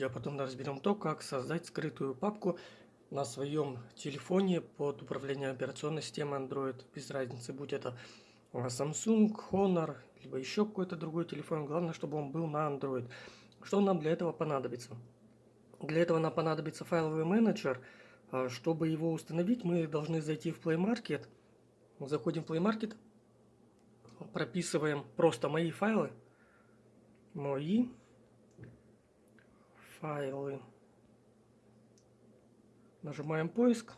Я потом разберем то, как создать скрытую папку на своем телефоне под управление операционной системой Android. Без разницы, будь это а, Samsung, Honor, либо еще какой-то другой телефон. Главное, чтобы он был на Android. Что нам для этого понадобится? Для этого нам понадобится файловый менеджер. А, чтобы его установить, мы должны зайти в Play Market. Заходим в Play Market, прописываем просто мои файлы. Мои файлы. Нажимаем поиск.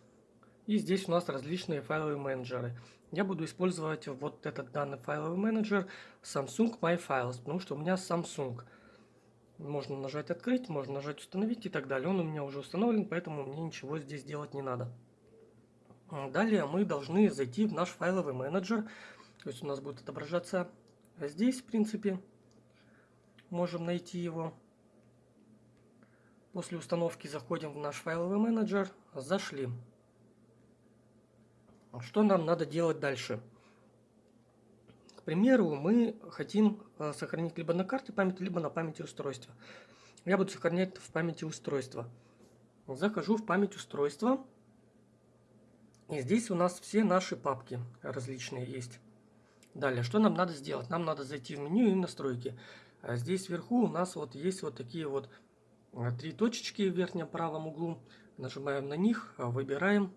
И здесь у нас различные файловые менеджеры. Я буду использовать вот этот данный файловый менеджер Samsung My Files, потому что у меня Samsung. Можно нажать открыть, можно нажать установить и так далее. Он у меня уже установлен, поэтому мне ничего здесь делать не надо. Далее мы должны зайти в наш файловый менеджер. То есть у нас будет отображаться здесь, в принципе. Можем найти его. После установки заходим в наш файловый менеджер. Зашли. Что нам надо делать дальше? К примеру, мы хотим э, сохранить либо на карте память, либо на памяти устройства. Я буду сохранять в памяти устройства. Захожу в память устройства. И здесь у нас все наши папки различные есть. Далее, что нам надо сделать? Нам надо зайти в меню и настройки. А здесь вверху у нас вот есть вот такие вот три точечки в верхнем правом углу. Нажимаем на них, э, выбираем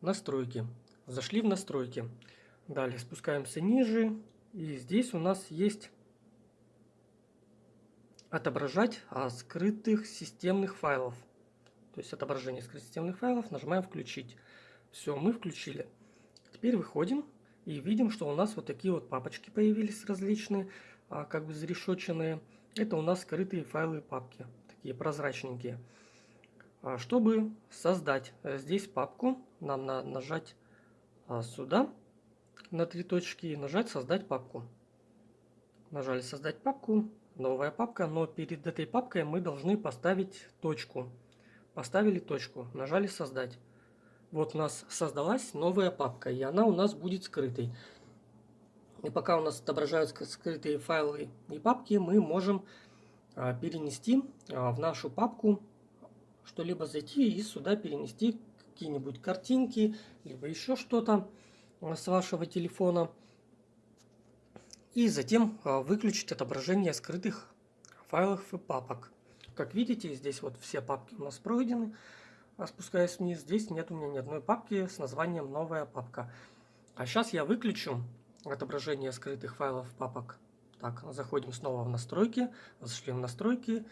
настройки. Зашли в настройки. Далее спускаемся ниже. И здесь у нас есть отображать а, скрытых системных файлов. То есть отображение скрытых системных файлов. Нажимаем включить. Все, мы включили. Теперь выходим и видим, что у нас вот такие вот папочки появились различные, а, как бы зарешоченные. Это у нас скрытые файлы и папки такие прозрачненькие. А, чтобы создать э, здесь папку, нам надо нажать а, сюда на три точки и нажать создать папку. Нажали создать папку, новая папка, но перед этой папкой мы должны поставить точку. Поставили точку, нажали создать. Вот у нас создалась новая папка, и она у нас будет скрытой. И пока у нас отображаются скрытые файлы и папки, мы можем перенести а, в нашу папку что-либо зайти и сюда перенести какие-нибудь картинки, либо еще что-то а, с вашего телефона. И затем выключить отображение скрытых файлов и папок. Как видите, здесь вот все папки у нас пройдены. Спускаясь вниз, здесь нет у меня ни одной папки с названием «Новая папка». А сейчас я выключу отображение скрытых файлов папок так, заходим снова в настройки, зашли в настройки,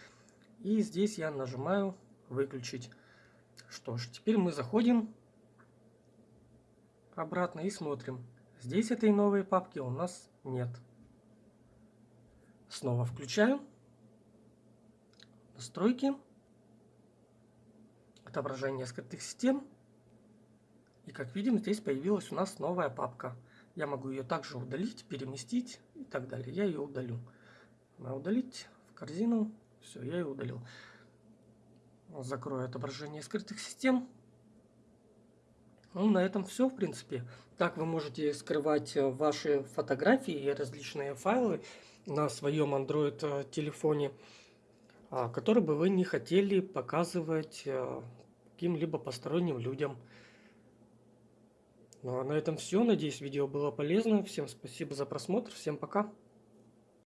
и здесь я нажимаю выключить. Что ж, теперь мы заходим обратно и смотрим. Здесь этой новой папки у нас нет. Снова включаю. Настройки. Отображение скрытых систем. И как видим, здесь появилась у нас новая папка. Я могу ее также удалить, переместить и так далее. Я ее удалю. На удалить в корзину. Все, я ее удалил. Закрою отображение скрытых систем. Ну, на этом все, в принципе. Так вы можете скрывать ваши фотографии и различные файлы на своем Android э, телефоне, а, которые бы вы не хотели показывать э, каким-либо посторонним людям. Ну а на этом все. Надеюсь, видео было полезно. Всем спасибо за просмотр. Всем пока.